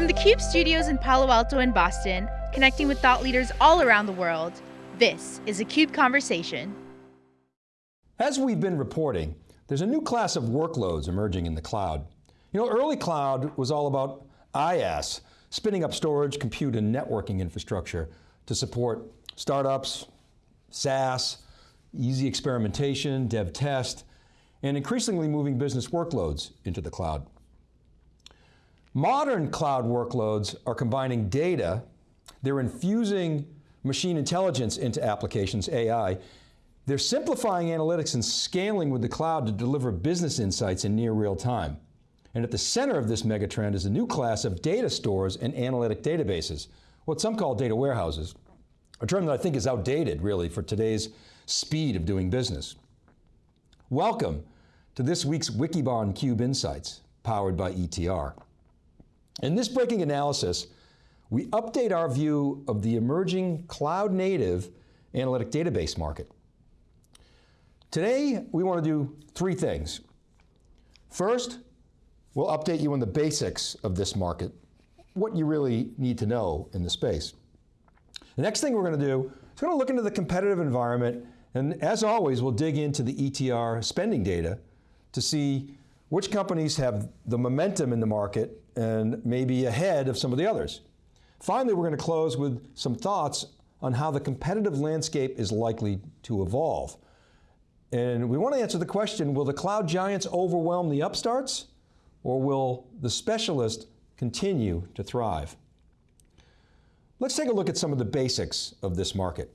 From the CUBE studios in Palo Alto and Boston, connecting with thought leaders all around the world, this is a CUBE Conversation. As we've been reporting, there's a new class of workloads emerging in the cloud. You know, early cloud was all about IaaS, spinning up storage, compute, and networking infrastructure to support startups, SaaS, easy experimentation, dev test, and increasingly moving business workloads into the cloud. Modern cloud workloads are combining data, they're infusing machine intelligence into applications, AI, they're simplifying analytics and scaling with the cloud to deliver business insights in near real time. And at the center of this megatrend is a new class of data stores and analytic databases, what some call data warehouses, a term that I think is outdated really for today's speed of doing business. Welcome to this week's Wikibon Cube Insights, powered by ETR. In this breaking analysis, we update our view of the emerging cloud native analytic database market. Today, we want to do three things. First, we'll update you on the basics of this market, what you really need to know in the space. The next thing we're going to do is going to look into the competitive environment, and as always, we'll dig into the ETR spending data to see which companies have the momentum in the market and maybe ahead of some of the others. Finally, we're going to close with some thoughts on how the competitive landscape is likely to evolve. And we want to answer the question, will the cloud giants overwhelm the upstarts or will the specialist continue to thrive? Let's take a look at some of the basics of this market.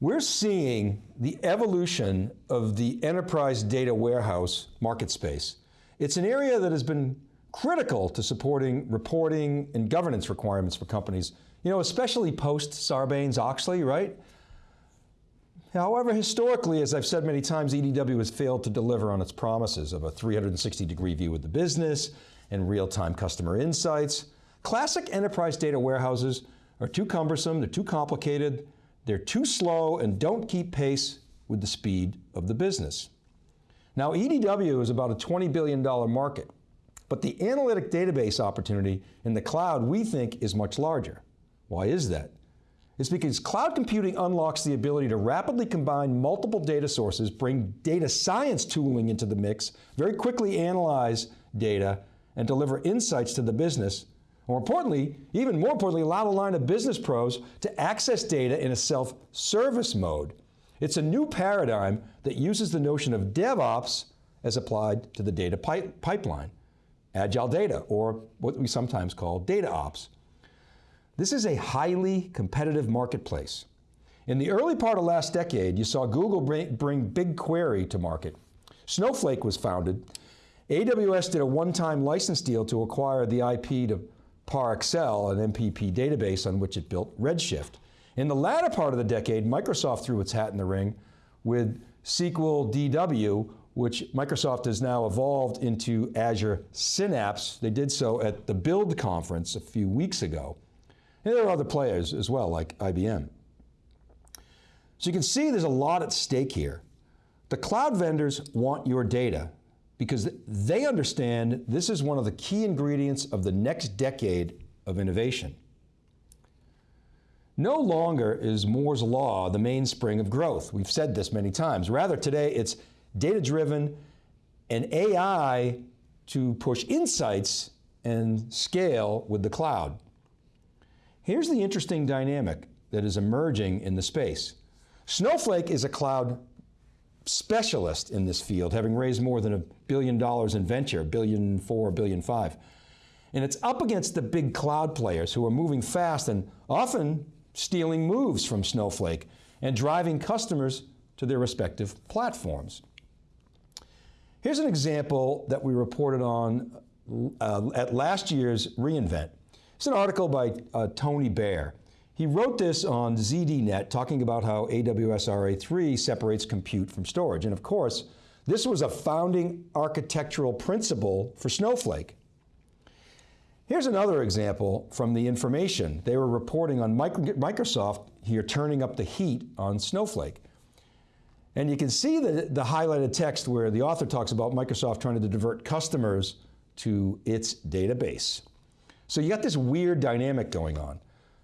We're seeing the evolution of the enterprise data warehouse market space. It's an area that has been critical to supporting reporting and governance requirements for companies, you know, especially post Sarbanes-Oxley, right? However, historically, as I've said many times, EDW has failed to deliver on its promises of a 360 degree view of the business and real-time customer insights. Classic enterprise data warehouses are too cumbersome, they're too complicated, they're too slow and don't keep pace with the speed of the business. Now EDW is about a $20 billion market, but the analytic database opportunity in the cloud we think is much larger. Why is that? It's because cloud computing unlocks the ability to rapidly combine multiple data sources, bring data science tooling into the mix, very quickly analyze data, and deliver insights to the business. More importantly, even more importantly, allow the line of business pros to access data in a self-service mode. It's a new paradigm that uses the notion of DevOps as applied to the data pipeline. Agile data, or what we sometimes call data ops. This is a highly competitive marketplace. In the early part of last decade, you saw Google bring, bring BigQuery to market. Snowflake was founded. AWS did a one-time license deal to acquire the IP to ParAccel, an MPP database on which it built Redshift. In the latter part of the decade, Microsoft threw its hat in the ring with SQL DW, which Microsoft has now evolved into Azure Synapse. They did so at the Build conference a few weeks ago. And there are other players as well, like IBM. So you can see there's a lot at stake here. The cloud vendors want your data because they understand this is one of the key ingredients of the next decade of innovation. No longer is Moore's Law the mainspring of growth. We've said this many times. Rather today it's data-driven and AI to push insights and scale with the cloud. Here's the interesting dynamic that is emerging in the space. Snowflake is a cloud specialist in this field, having raised more than a billion dollars in venture, billion four, billion five. And it's up against the big cloud players who are moving fast and often stealing moves from Snowflake and driving customers to their respective platforms. Here's an example that we reported on uh, at last year's reInvent. It's an article by uh, Tony Baer. He wrote this on ZDNet talking about how AWS RA3 separates compute from storage. And of course, this was a founding architectural principle for Snowflake. Here's another example from the information. They were reporting on Microsoft here turning up the heat on Snowflake. And you can see the, the highlighted text where the author talks about Microsoft trying to divert customers to its database. So you got this weird dynamic going on.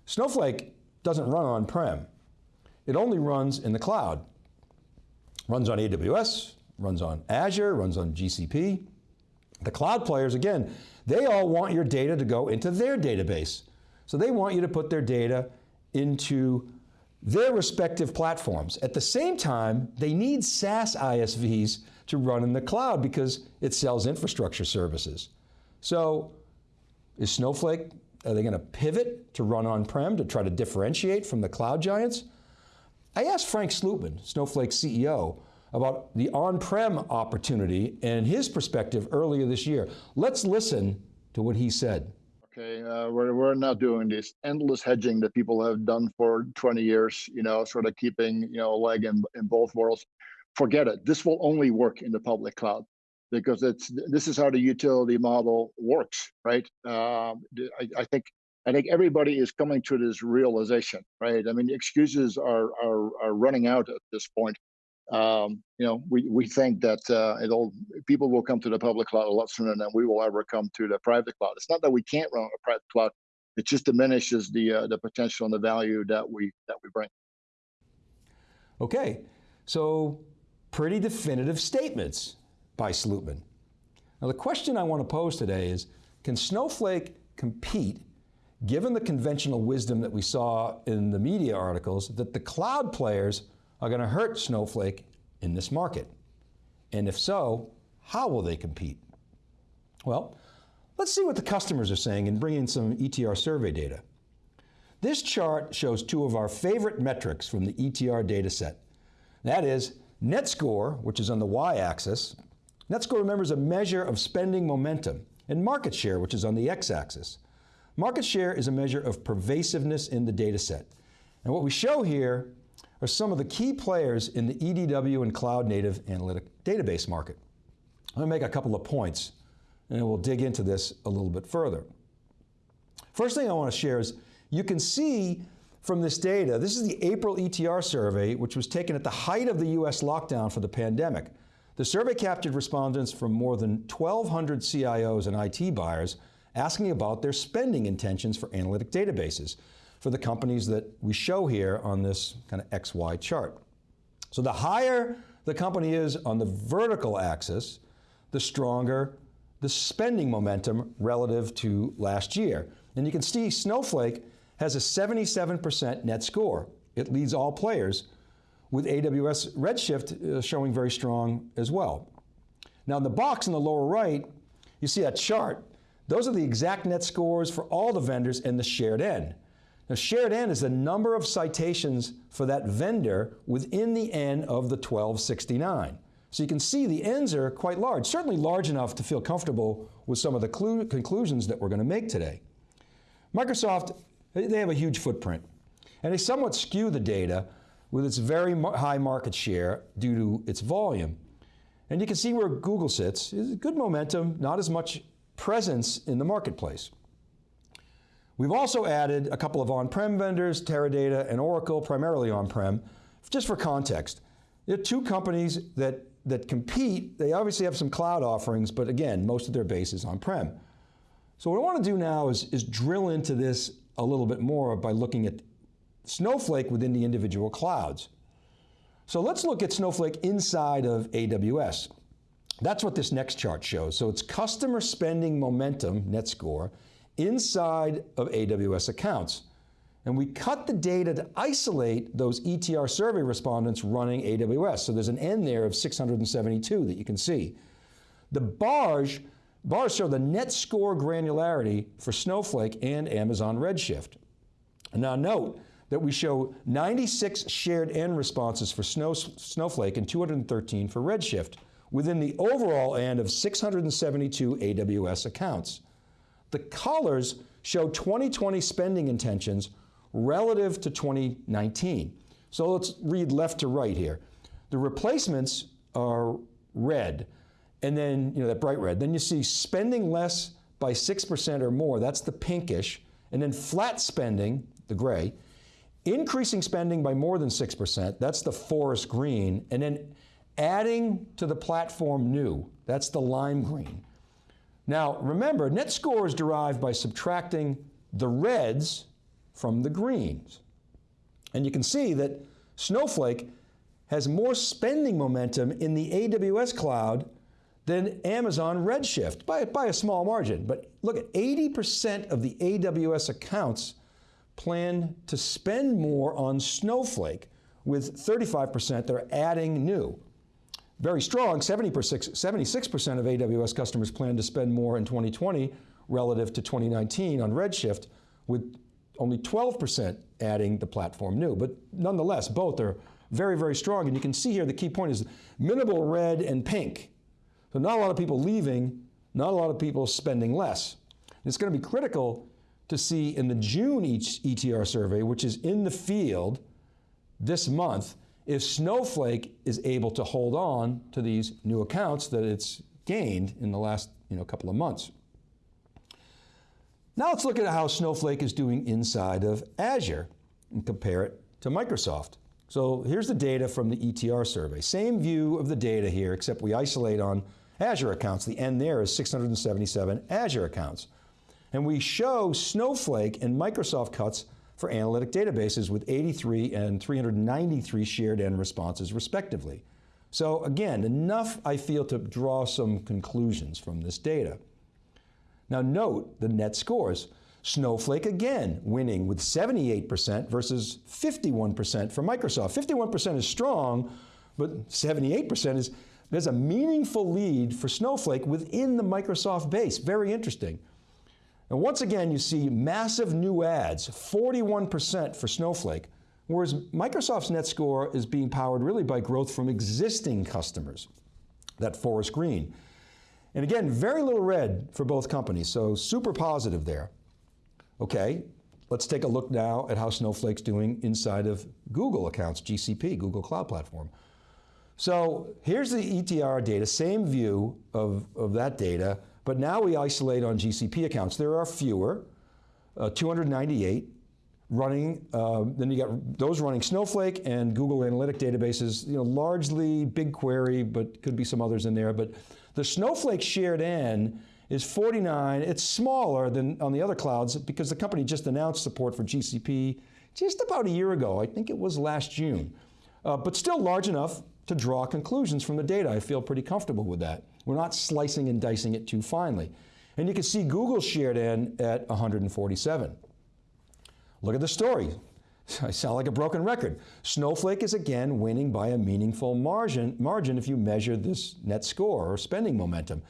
Snowflake doesn't run on-prem. It only runs in the cloud. Runs on AWS, runs on Azure, runs on GCP. The cloud players, again, they all want your data to go into their database. So they want you to put their data into their respective platforms. At the same time, they need SaaS ISVs to run in the cloud because it sells infrastructure services. So is Snowflake, are they going to pivot to run on-prem to try to differentiate from the cloud giants? I asked Frank Slootman, Snowflake's CEO, about the on-prem opportunity and his perspective earlier this year. Let's listen to what he said. Okay, uh, we're, we're not doing this endless hedging that people have done for 20 years, you know, sort of keeping, you know, a leg in, in both worlds. Forget it. This will only work in the public cloud because it's this is how the utility model works, right? Uh, I, I think I think everybody is coming to this realization, right? I mean, excuses are are, are running out at this point um, you know, we, we think that uh, it'll people will come to the public cloud a lot sooner than we will ever come to the private cloud. It's not that we can't run a private cloud; it just diminishes the uh, the potential and the value that we that we bring. Okay, so pretty definitive statements by Slootman. Now the question I want to pose today is, can Snowflake compete given the conventional wisdom that we saw in the media articles that the cloud players are going to hurt Snowflake in this market? And if so, how will they compete? Well, let's see what the customers are saying and bring in some ETR survey data. This chart shows two of our favorite metrics from the ETR data set. That is net score, which is on the y-axis. Net remembers a measure of spending momentum, and market share, which is on the x-axis. Market share is a measure of pervasiveness in the data set. And what we show here are some of the key players in the EDW and cloud native analytic database market. I'm going to make a couple of points and then we'll dig into this a little bit further. First thing I want to share is you can see from this data, this is the April ETR survey, which was taken at the height of the US lockdown for the pandemic. The survey captured respondents from more than 1,200 CIOs and IT buyers asking about their spending intentions for analytic databases for the companies that we show here on this kind of XY chart. So the higher the company is on the vertical axis, the stronger the spending momentum relative to last year. And you can see Snowflake has a 77% net score. It leads all players with AWS Redshift uh, showing very strong as well. Now in the box in the lower right, you see that chart. Those are the exact net scores for all the vendors and the shared N. Now shared N is the number of citations for that vendor within the N of the 1269. So you can see the N's are quite large, certainly large enough to feel comfortable with some of the conclusions that we're going to make today. Microsoft, they have a huge footprint, and they somewhat skew the data with its very high market share due to its volume. And you can see where Google sits, is good momentum, not as much presence in the marketplace. We've also added a couple of on-prem vendors, Teradata and Oracle, primarily on-prem, just for context. There are two companies that, that compete. They obviously have some cloud offerings, but again, most of their base is on-prem. So what I want to do now is, is drill into this a little bit more by looking at Snowflake within the individual clouds. So let's look at Snowflake inside of AWS. That's what this next chart shows. So it's customer spending momentum, net score, inside of AWS accounts. And we cut the data to isolate those ETR survey respondents running AWS. So there's an N there of 672 that you can see. The bars, bars show the net score granularity for Snowflake and Amazon Redshift. Now note that we show 96 shared N responses for Snow, Snowflake and 213 for Redshift within the overall N of 672 AWS accounts. The colors show 2020 spending intentions relative to 2019. So let's read left to right here. The replacements are red, and then, you know, that bright red. Then you see spending less by 6% or more, that's the pinkish, and then flat spending, the gray, increasing spending by more than 6%, that's the forest green, and then adding to the platform new, that's the lime green. Now, remember, net score is derived by subtracting the reds from the greens. And you can see that Snowflake has more spending momentum in the AWS cloud than Amazon Redshift by, by a small margin. But look at 80% of the AWS accounts plan to spend more on Snowflake with 35% that are adding new. Very strong, 76% of AWS customers plan to spend more in 2020 relative to 2019 on Redshift with only 12% adding the platform new. But nonetheless, both are very, very strong. And you can see here the key point is minimal red and pink. So not a lot of people leaving, not a lot of people spending less. And it's going to be critical to see in the June ETR survey, which is in the field this month, if Snowflake is able to hold on to these new accounts that it's gained in the last you know, couple of months. Now let's look at how Snowflake is doing inside of Azure and compare it to Microsoft. So here's the data from the ETR survey. Same view of the data here, except we isolate on Azure accounts. The N there is 677 Azure accounts. And we show Snowflake and Microsoft cuts for analytic databases with 83 and 393 shared N responses respectively. So again, enough I feel to draw some conclusions from this data. Now note the net scores. Snowflake again winning with 78% versus 51% for Microsoft. 51% is strong, but 78% is, there's a meaningful lead for Snowflake within the Microsoft base. Very interesting. And once again, you see massive new ads, 41% for Snowflake, whereas Microsoft's net score is being powered really by growth from existing customers, that forest green. And again, very little red for both companies, so super positive there. Okay, let's take a look now at how Snowflake's doing inside of Google accounts, GCP, Google Cloud Platform. So here's the ETR data, same view of, of that data, but now we isolate on GCP accounts. There are fewer, uh, 298 running, uh, then you got those running Snowflake and Google Analytic databases, you know, largely BigQuery, but could be some others in there. But the Snowflake shared N is 49. It's smaller than on the other clouds because the company just announced support for GCP just about a year ago. I think it was last June. Uh, but still large enough to draw conclusions from the data. I feel pretty comfortable with that. We're not slicing and dicing it too finely. And you can see Google shared N at 147. Look at the story. I sound like a broken record. Snowflake is again winning by a meaningful margin, margin if you measure this net score or spending momentum.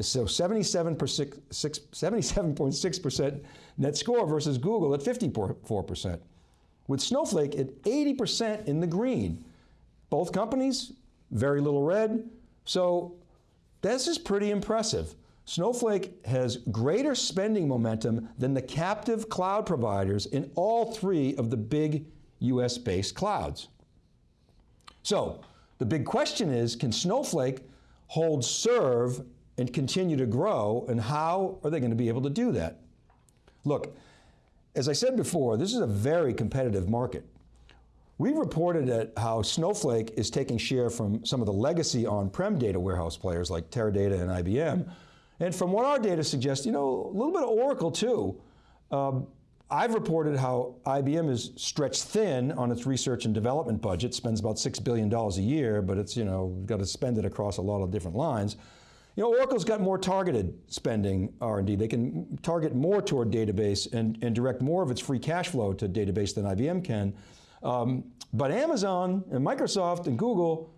So 77.6% net score versus Google at 54%. With Snowflake at 80% in the green. Both companies, very little red. So this is pretty impressive. Snowflake has greater spending momentum than the captive cloud providers in all three of the big US-based clouds. So, the big question is, can Snowflake hold serve and continue to grow, and how are they going to be able to do that? Look, as I said before, this is a very competitive market. We've reported at how Snowflake is taking share from some of the legacy on-prem data warehouse players like Teradata and IBM. And from what our data suggests, you know, a little bit of Oracle too. Um, I've reported how IBM is stretched thin on its research and development budget, spends about $6 billion a year, but it's, you know, got to spend it across a lot of different lines. You know, Oracle's got more targeted spending R&D. They can target more toward database and, and direct more of its free cash flow to database than IBM can. Um, but Amazon and Microsoft and Google,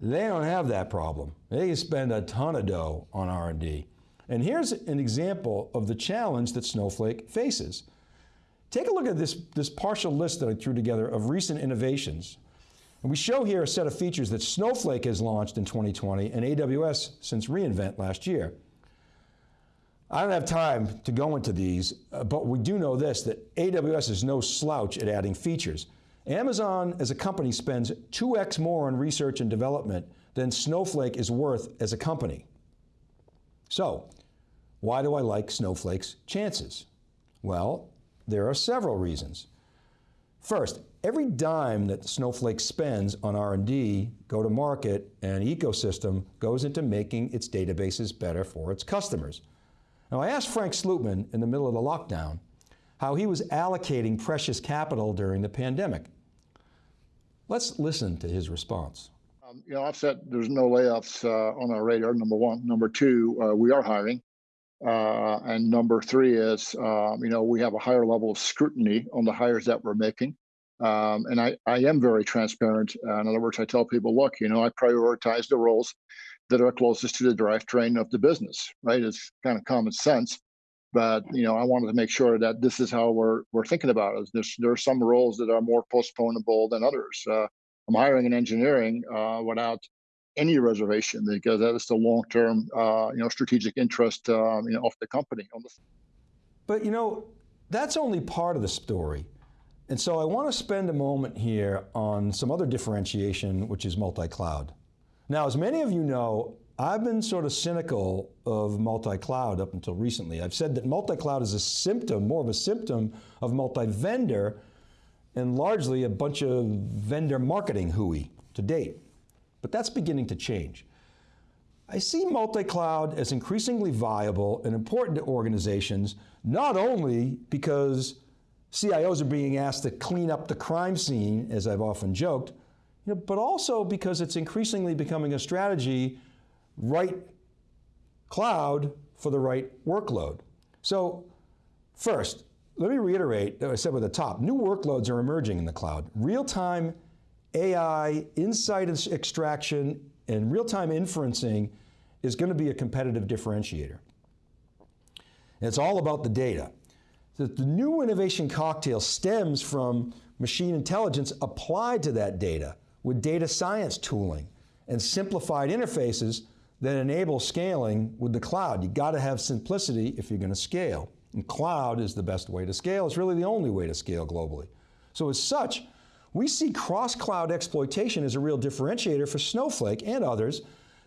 they don't have that problem. They spend a ton of dough on R&D. And here's an example of the challenge that Snowflake faces. Take a look at this, this partial list that I threw together of recent innovations. And we show here a set of features that Snowflake has launched in 2020 and AWS since reInvent last year. I don't have time to go into these, uh, but we do know this, that AWS is no slouch at adding features. Amazon as a company spends 2x more on research and development than Snowflake is worth as a company. So, why do I like Snowflake's chances? Well, there are several reasons. First, every dime that Snowflake spends on R&D, go-to-market, and ecosystem goes into making its databases better for its customers. Now I asked Frank Slootman in the middle of the lockdown how he was allocating precious capital during the pandemic. Let's listen to his response. Um, you know, I've said there's no layoffs uh, on our radar, number one. Number two, uh, we are hiring. Uh, and number three is, um, you know, we have a higher level of scrutiny on the hires that we're making. Um, and I, I am very transparent. Uh, in other words, I tell people, look, you know, I prioritize the roles that are closest to the drivetrain of the business, right? It's kind of common sense. But you know, I wanted to make sure that this is how we're we're thinking about it. There's there are some roles that are more postponable than others. Uh, I'm hiring in engineering uh, without any reservation because that is the long-term, uh, you know, strategic interest, um, you know, of the company. But you know, that's only part of the story. And so I want to spend a moment here on some other differentiation, which is multi-cloud. Now, as many of you know, I've been sort of cynical of multi-cloud up until recently. I've said that multi-cloud is a symptom, more of a symptom of multi-vendor and largely a bunch of vendor marketing hooey to date. But that's beginning to change. I see multi-cloud as increasingly viable and important to organizations, not only because CIOs are being asked to clean up the crime scene, as I've often joked, you know, but also because it's increasingly becoming a strategy, right cloud for the right workload. So first, let me reiterate what I said at the top. New workloads are emerging in the cloud. Real-time AI, insight extraction, and real-time inferencing is going to be a competitive differentiator. And it's all about the data. The, the new innovation cocktail stems from machine intelligence applied to that data with data science tooling and simplified interfaces that enable scaling with the cloud. You got to have simplicity if you're going to scale. And cloud is the best way to scale. It's really the only way to scale globally. So as such, we see cross-cloud exploitation as a real differentiator for Snowflake and others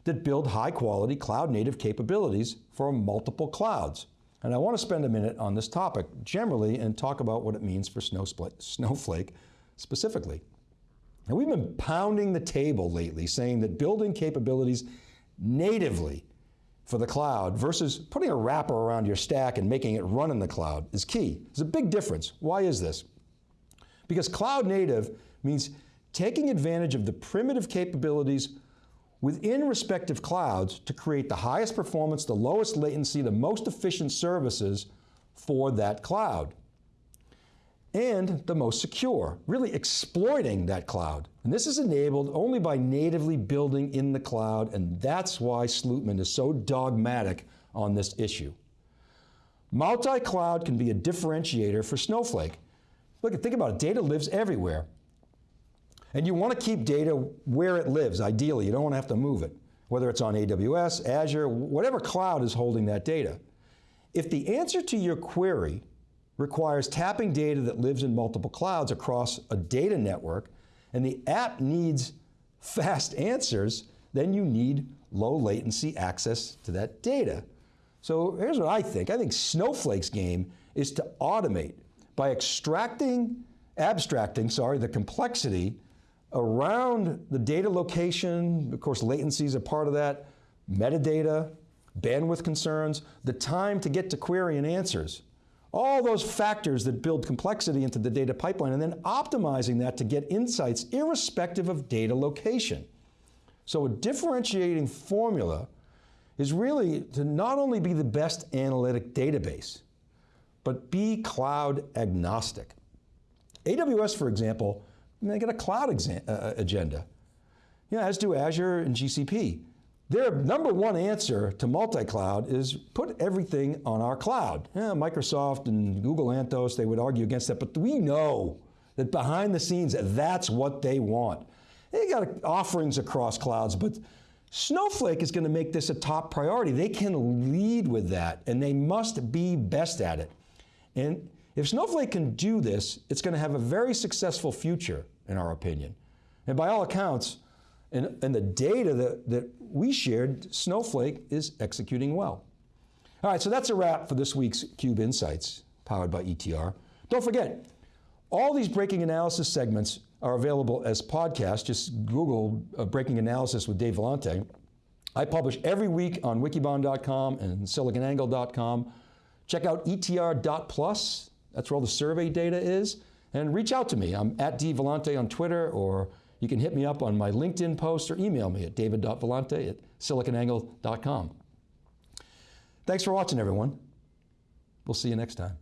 that build high quality cloud native capabilities for multiple clouds. And I want to spend a minute on this topic generally and talk about what it means for Snowflake specifically. Now we've been pounding the table lately saying that building capabilities natively for the cloud versus putting a wrapper around your stack and making it run in the cloud is key. There's a big difference. Why is this? Because cloud native means taking advantage of the primitive capabilities within respective clouds to create the highest performance, the lowest latency, the most efficient services for that cloud. And the most secure, really exploiting that cloud. And this is enabled only by natively building in the cloud, and that's why Slootman is so dogmatic on this issue. Multi-cloud can be a differentiator for Snowflake. Look, think about it, data lives everywhere. And you want to keep data where it lives, ideally. You don't want to have to move it, whether it's on AWS, Azure, whatever cloud is holding that data. If the answer to your query requires tapping data that lives in multiple clouds across a data network, and the app needs fast answers, then you need low latency access to that data. So here's what I think. I think Snowflake's game is to automate by extracting, abstracting, sorry, the complexity around the data location, of course latency is a part of that, metadata, bandwidth concerns, the time to get to query and answers. All those factors that build complexity into the data pipeline and then optimizing that to get insights irrespective of data location. So a differentiating formula is really to not only be the best analytic database, but be cloud agnostic. AWS, for example, they got a cloud uh, uh, agenda. Yeah, as do Azure and GCP. Their number one answer to multi-cloud is put everything on our cloud. Yeah, Microsoft and Google Anthos, they would argue against that, but we know that behind the scenes, that's what they want. They got offerings across clouds, but Snowflake is going to make this a top priority. They can lead with that, and they must be best at it. And if Snowflake can do this, it's going to have a very successful future in our opinion. And by all accounts, and, and the data that, that we shared, Snowflake is executing well. All right, so that's a wrap for this week's CUBE Insights, powered by ETR. Don't forget, All these breaking analysis segments are available as podcasts. Just Google uh, Breaking Analysis with Dave Vellante. I publish every week on wikibon.com and siliconangle.com. Check out etr.plus, that's where all the survey data is, and reach out to me. I'm at dvellante on Twitter, or you can hit me up on my LinkedIn post or email me at david.vellante at siliconangle.com. Thanks for watching, everyone. We'll see you next time.